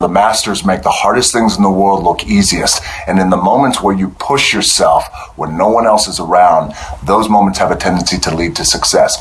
The masters make the hardest things in the world look easiest. And in the moments where you push yourself, when no one else is around, those moments have a tendency to lead to success.